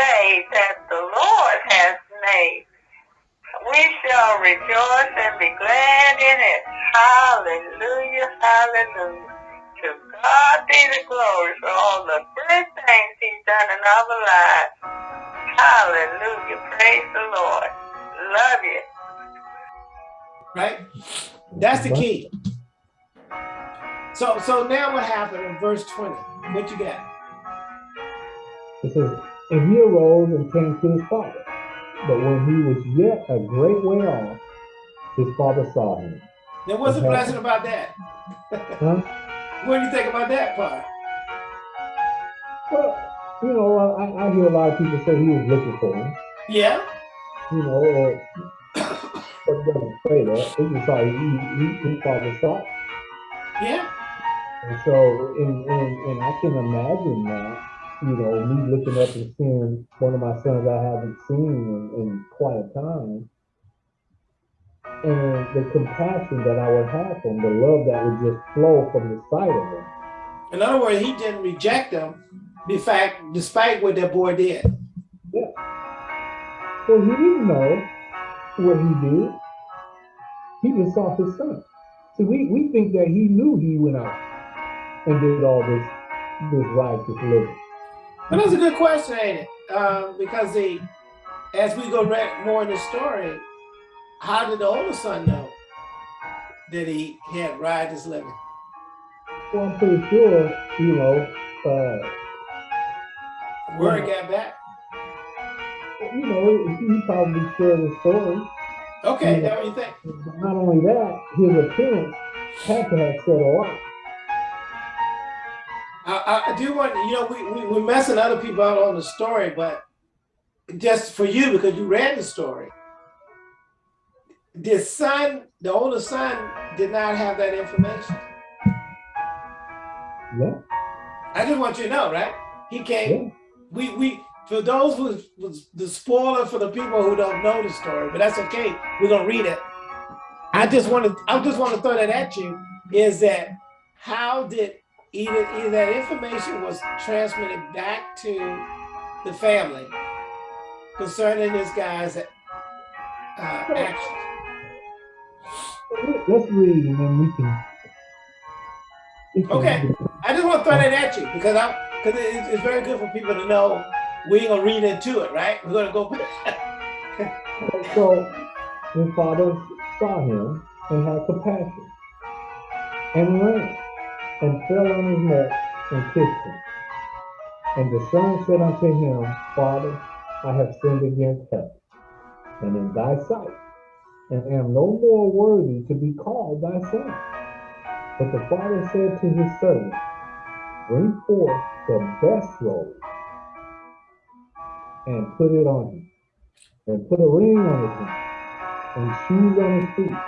day that the Lord has made. We shall rejoice and be glad in it. Hallelujah, hallelujah. To God be the glory for all the good things he's done in our lives. Hallelujah, praise the Lord. Love you. Right? That's the key. So so now what happened in verse 20? What you got? It says, and he arose and came to his father. But when he was yet a great way off, his father saw him. Now what's the blessing about that? Huh? What do you think about that part? Well, you know, I, I hear a lot of people say he was looking for him. Yeah. You know, or but it doesn't say that. Just he, he, his father saw. Yeah. And so, and, and, and I can imagine that, you know, me looking up and seeing one of my sons I haven't seen in, in quite a time. And the compassion that I would have for him, the love that would just flow from the sight of him. In other words, he didn't reject them, in fact, despite what that boy did. Yeah. So he didn't know what he did. He just saw his son. See, we, we think that he knew he went out and did all this this righteous living. But that's a good question, ain't it? Um, because the as we go more in the story, how did the older son know that he had righteous living? Well, I'm pretty sure, you know, uh, word got back. You know, he probably shared the story. Okay, you know, what you think? Not only that, his appearance had to have said a lot. I, I do want, you know, we, we, we're messing other people out on the story, but just for you, because you read the story, the son, the older son did not have that information. Yeah. I just want you to know, right? He came, yeah. we, we, for those who was the spoiler for the people who don't know the story, but that's okay. We're gonna read it. I just want to, I just want to throw that at you is that how did either, either that information was transmitted back to the family concerning this guy's uh, actions. Let's read and then we can. Okay, I just want to throw that at you because I'm because it's very good for people to know we ain't gonna read into it, right? We're gonna go. so his father saw him and had compassion and ran and fell on his neck and kissed him. And the son said unto him, Father, I have sinned against heaven and in thy sight, and am no more worthy to be called thy son. But the father said to his servant, Bring forth the best robe and put it on him, and put a ring on his hand, and shoes on his feet,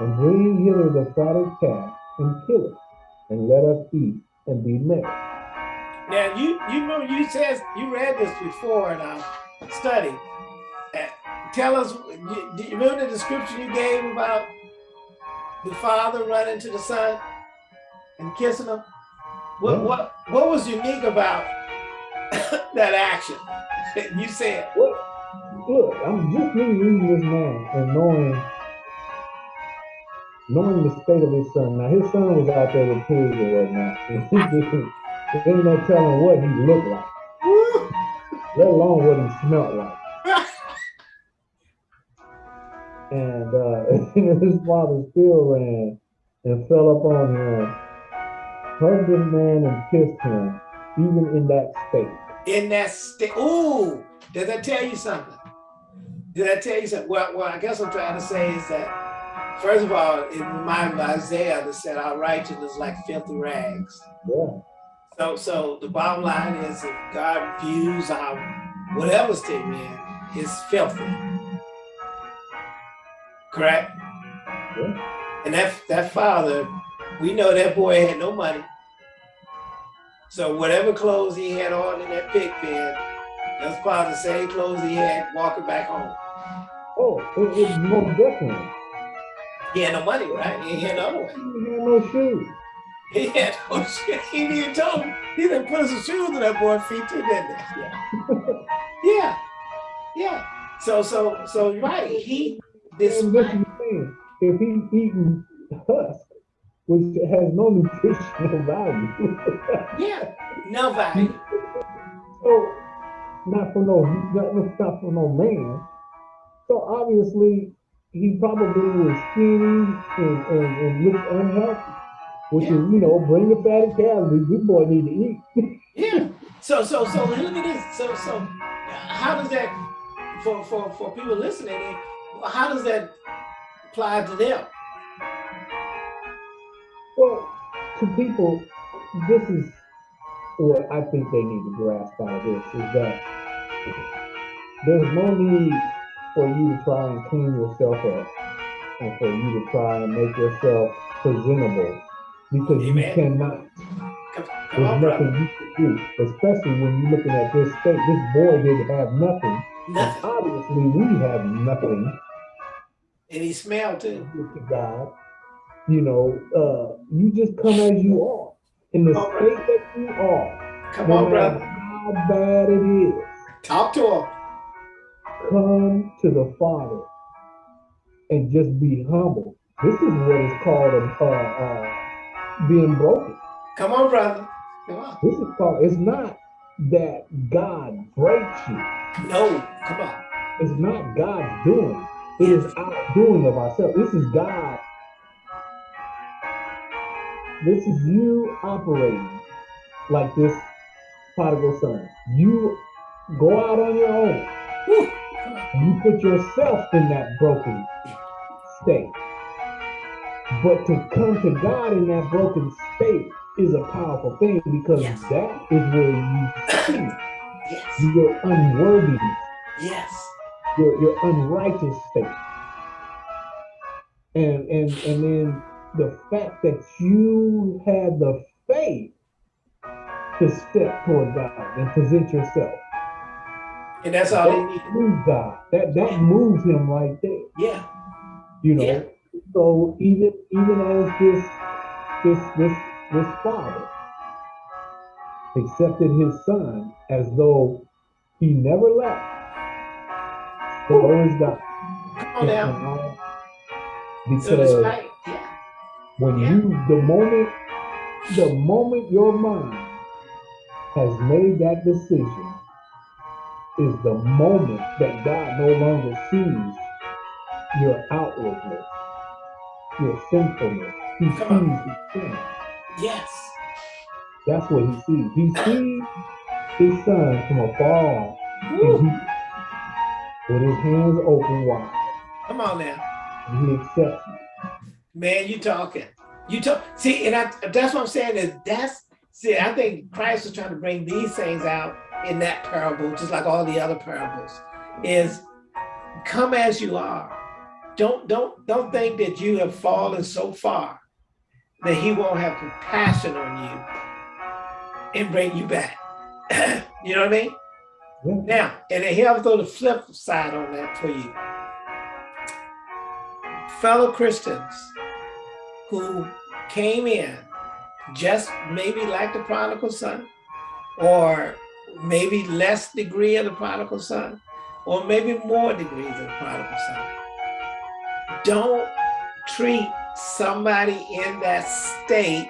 and bring hither the fatted calf and kill it and let us eat and be merry. Now you you remember you said you read this before in our study. Uh, tell us, do you remember the description you gave about the father running to the son and kissing him? What yeah. what what was unique about that action? you said. Well, look, I'm just reading this man and knowing knowing the state of his son. Now his son was out there with pigs and whatnot. there ain't no telling what he looked like, let alone what he smelled like. and uh, his father still ran and fell upon him, hugged this man and kissed him, even in that state. In that state. Ooh, does that tell you something? Did I tell you something? Well, well, I guess I'm trying to say is that First of all, it reminds me of Isaiah that said our righteousness is like filthy rags. Yeah. So, so the bottom line is if God views our whatever state we're in is filthy. Correct? Yeah. And that that father, we know that boy had no money. So whatever clothes he had on in that pig pen, that's probably the same clothes he had walking back home. Oh, it, it's more definitely. He had no money, right? He had no other. He had no shoes. He had no shit. He even told him, He didn't put some shoes in that boy's feet too, didn't he? Yeah. yeah. Yeah. So, so, so, right. He, this And this is. If he's eating husk, which has no nutritional value. yeah, no value. so, not for no, not, not for no man. So obviously, he probably was skinny and, and, and looked unhealthy, which Yeah. is, you know, bring the fatty calories. This boy need to eat. Yeah. So, so, so look at this. So, so how does that, for, for, for people listening, how does that apply to them? Well, to people, this is what I think they need to grasp out of this is that there's no need for you to try and clean yourself up and for you to try and make yourself presentable because you cannot. Come, come There's on, nothing brother. you can do, especially when you're looking at this state. This boy didn't have nothing. Obviously, we have nothing. And he smelled. Glory to God. You know, uh, you just come as you are in the All state right. that you are. Come no on, brother. how bad it is, Talk to him. Come to the Father and just be humble. This is what is called uh, uh, being broken. Come on, brother. Come on. This is called. It's not that God breaks you. No, come on. It's not God's doing. It is our doing of ourselves. This is God. This is you operating like this prodigal son. You go out on your own. Whew. Come on. and You put yourself in that broken state. But to come to God in that broken state is a powerful thing because Yes. that is where you see Yes. your unworthiness. Yes. your, your unrighteous state. And and and then the fact that you had the faith to step toward God and present yourself. And that's all they need. Moves God. That that moves him right there. Yeah. You know. Yeah. So even even as this this this this father accepted his son as though he never left. So is God. Come on now. Because right. Yeah. when Yeah. you the moment the moment your mind has made that decision is the moment that God no longer sees your outwardness, your sinfulness. He sees the sin. Yes. That's what he sees. He sees his son from afar Woo. and he with his hands open wide, Come on now. and he accepts you. Man, you talking. You talk. See, and I, that's what I'm saying is that's, see, I think Christ was trying to bring these things out in that parable, just like all the other parables, is come as you are. Don't, don't, don't think that you have fallen so far that he won't have compassion on you and bring you back. you know what I mean? Yeah. Now, and then here I'll throw the flip side on that for you. Fellow Christians who came in just maybe like the prodigal son, or maybe less degree of the prodigal son, or maybe more degrees of the prodigal son. Don't treat somebody in that state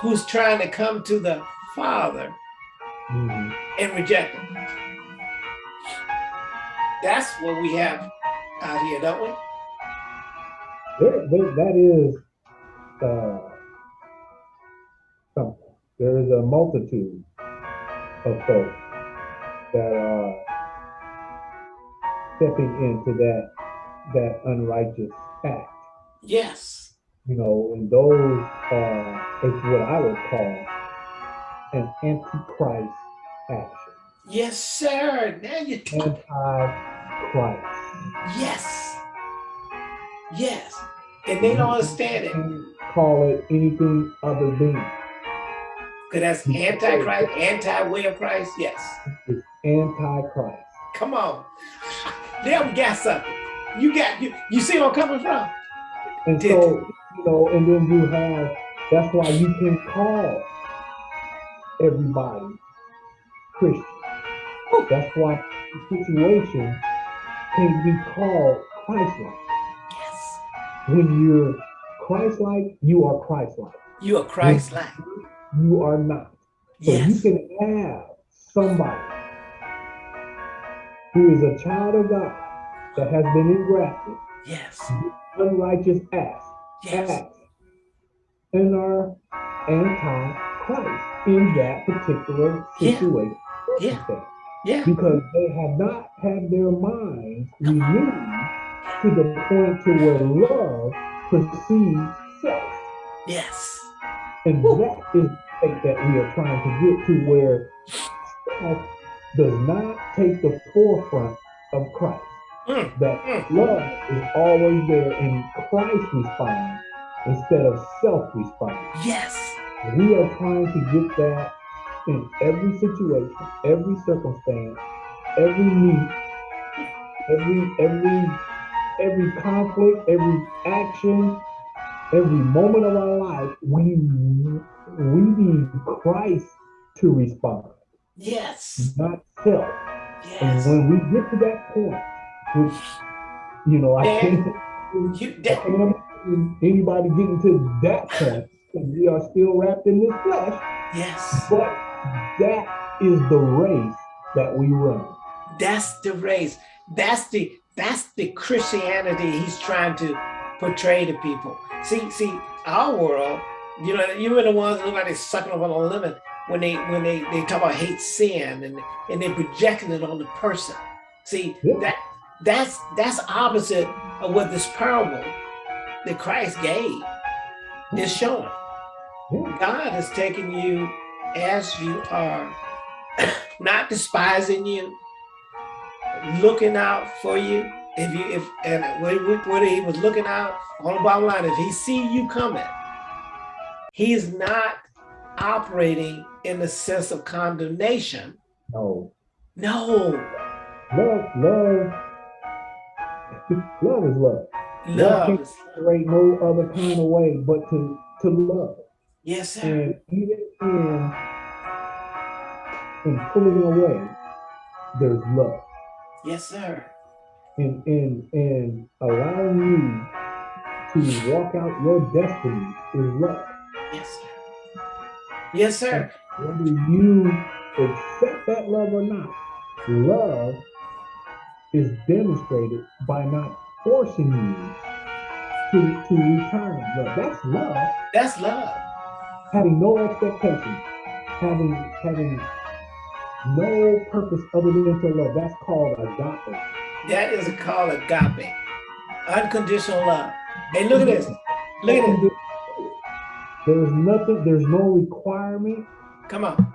who's trying to come to the Father Mhm. and reject him. That's what we have out here, don't we? There, there, that is uh, something. There is a multitude of folks that are stepping into that that unrighteous act. Yes. You know, and those are it's what I would call an antichrist action. Yes, sir. Now you. Antichrist. Yes. Yes. And they don't understand it. Call it anything other than Because that's antichrist, anti-way of Christ. Yes. it's antichrist. Come on. There we got something. You got you you see where I'm coming from? And Did- so you know, and then you have, that's why you can call everybody Christian. That's why the situation can be called Christ-like. Yes. When you're Christ-like, you are Christ-like. You are Christ-like. You are not. So Yes. you can have somebody who is a child of God that has been engrafted, Yes. unrighteous acts, Yes. acts, and are anti-Christ in that particular situation. Yeah. circumstance. Yeah. Because they have not had their minds renewed to the point to where love precedes self. Yes. And Woo. that is state that we are trying to get to where self does not take the forefront of Christ. Mm. That Mm. love is always there and Christ responds instead of self responding. Yes. We are trying to get that in every situation, every circumstance, every need, every every every conflict, every action, every moment of our life. We we need Christ to respond, Yes. not self. And Yes. when we get to that point, which you know, I can't, You I can't imagine anybody getting to that point. because We are still wrapped in this flesh. yes. But that is the race that we run. That's the race. That's the that's the Christianity he's trying to portray to people. See, see, our world, you know, you were the ones that look like they're sucking up on a lemon when they when they, they talk about hate sin and and they're projecting it on the person. See, Yeah. that that's that's opposite of what this parable that Christ gave is showing. Yeah. God is taking you as you are, not despising you, looking out for you. If you if and when, when he was looking out on the bottom line, if he see you coming, he's not operating in the sense of condemnation. No. No, Love, love, love is love. love. can't operate no other kind of way but to, to love. Yes, sir. And even in, in pulling away, there's love. Yes, sir. And, and, and allowing you to walk out your destiny is love. Yes, sir. Yes, sir. whether you accept that love or not, love is demonstrated by not forcing you to, to return love. That's love. That's love. Having no expectation, having having no purpose other than to love. That's called agape. That is called agape, unconditional love. Hey, look at this. Look at this. There's nothing, there's no requirement Come on.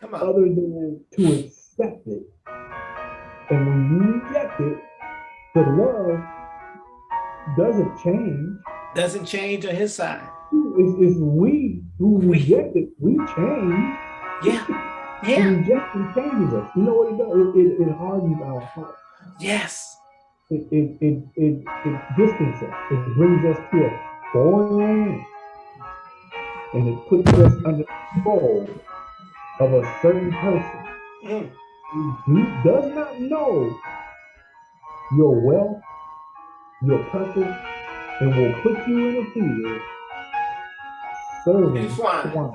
Come on. other than to accept it. And when you reject it, the love doesn't change. Doesn't change on his side. It's, it's we who We. reject it. We change. Yeah. And Yeah. rejection changes us. You know what it does? It, it, it hardens our heart. Yes. It, it, it, it, it distances us. It brings us to a foreign land. And it puts us under control of a certain person Mm. who does not know your wealth, your purpose, and will put you in a field serving swine. swine.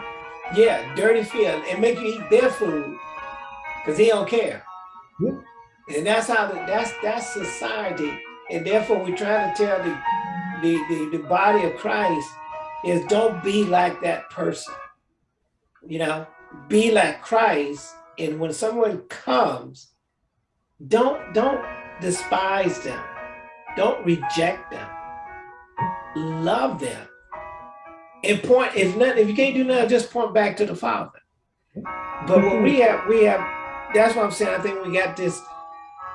Yeah. Dirty field and make you eat their food because he don't care. Yeah. And that's how the, that's that's society. And therefore, we're trying to tell the, the the the body of Christ is don't be like that person. You know, be like Christ. And when someone comes, don't don't despise them. Don't reject them. Love them. And point if nothing if you can't do nothing, just point back to the Father. But what we have, we have. That's what I'm saying. I think we got this.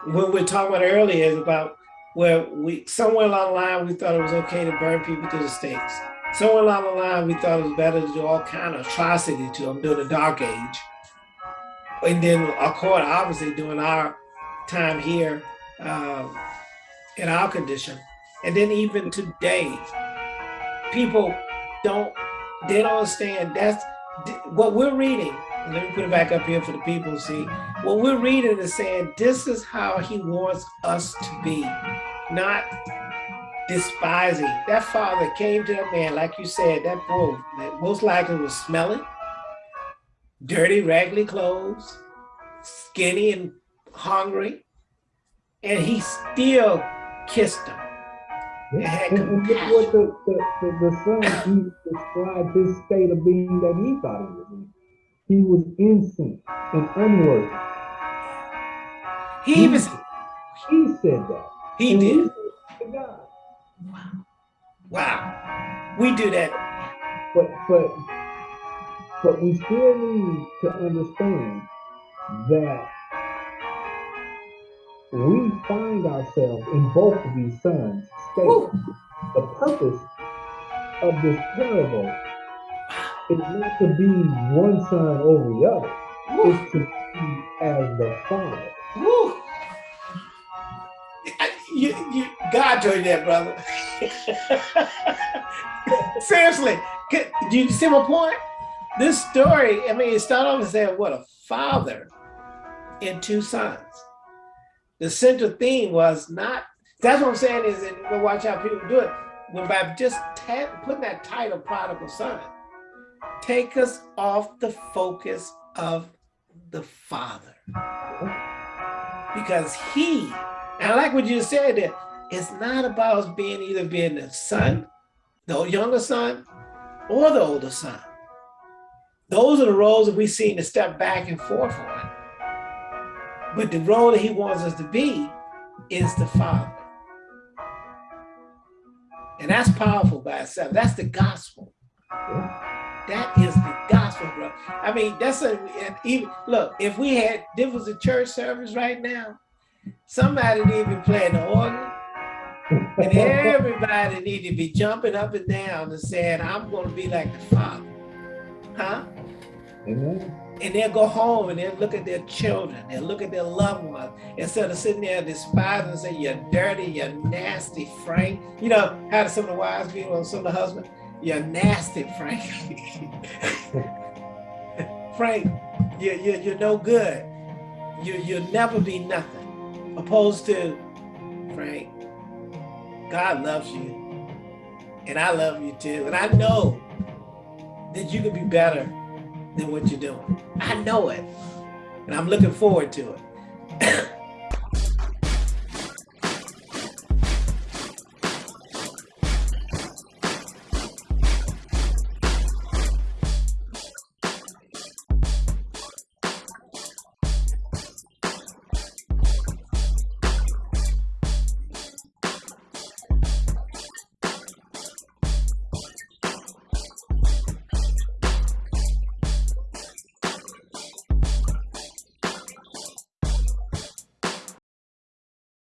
when we're talking about earlier is about where we somewhere along the line we thought it was okay to burn people to the stakes. Somewhere along the line we thought it was better to do all kind of atrocity to them during the Dark Age. And then, of course, obviously during our time here, um, in our condition, and then even today, people don't, they don't understand that's what we're reading. Let me put it back up here for the people to see. What we're reading is saying this is how he wants us to be, not despising. That father came to that man, like you said, that boy that most likely was smelling, dirty, raggedy clothes, skinny and hungry, and he still kissed him. Yeah. And, and look what the, the, the, the son he described his state of being that he thought he was in. He was innocent and unworthy. He, he even he said that. He and did. He. Wow. Wow. We do that. But but but we still need to understand that we find ourselves in both of these sons' states. The purpose of this parable is not to be one son over the other, it's to be as the father. Woo. You, you, God told you that, brother. Seriously, do you see my point? This story, I mean, it started off and said, what a father and two sons the central theme was not, that's what I'm saying is that watch how people do it. When by just putting that title, prodigal son, take us off the focus of the father. Because he, and I like what you said that it's not about us being either being the son, the younger son, or the older son. Those are the roles that we seem to step back and forth on. But the role that he wants us to be is the father. And that's powerful by itself. That's the gospel. That is the gospel, bro. I mean, that's a, even, look, if we had, this was a church service right now, somebody need to be playing the organ, and everybody need to be jumping up and down and saying, I'm going to be like the Father. Huh? Amen and they'll go home and they'll look at their children, they'll look at their loved ones, instead of sitting there despising and saying, you're dirty, you're nasty, Frank. You know, how some of the wives be on some of the husbands? You're nasty, Frank. Frank, you're, you're, you're no good. You, you'll never be nothing. Opposed to, Frank, God loves you. And I love you too. And I know that you could be better than what you're doing. I know it. And I'm looking forward to it.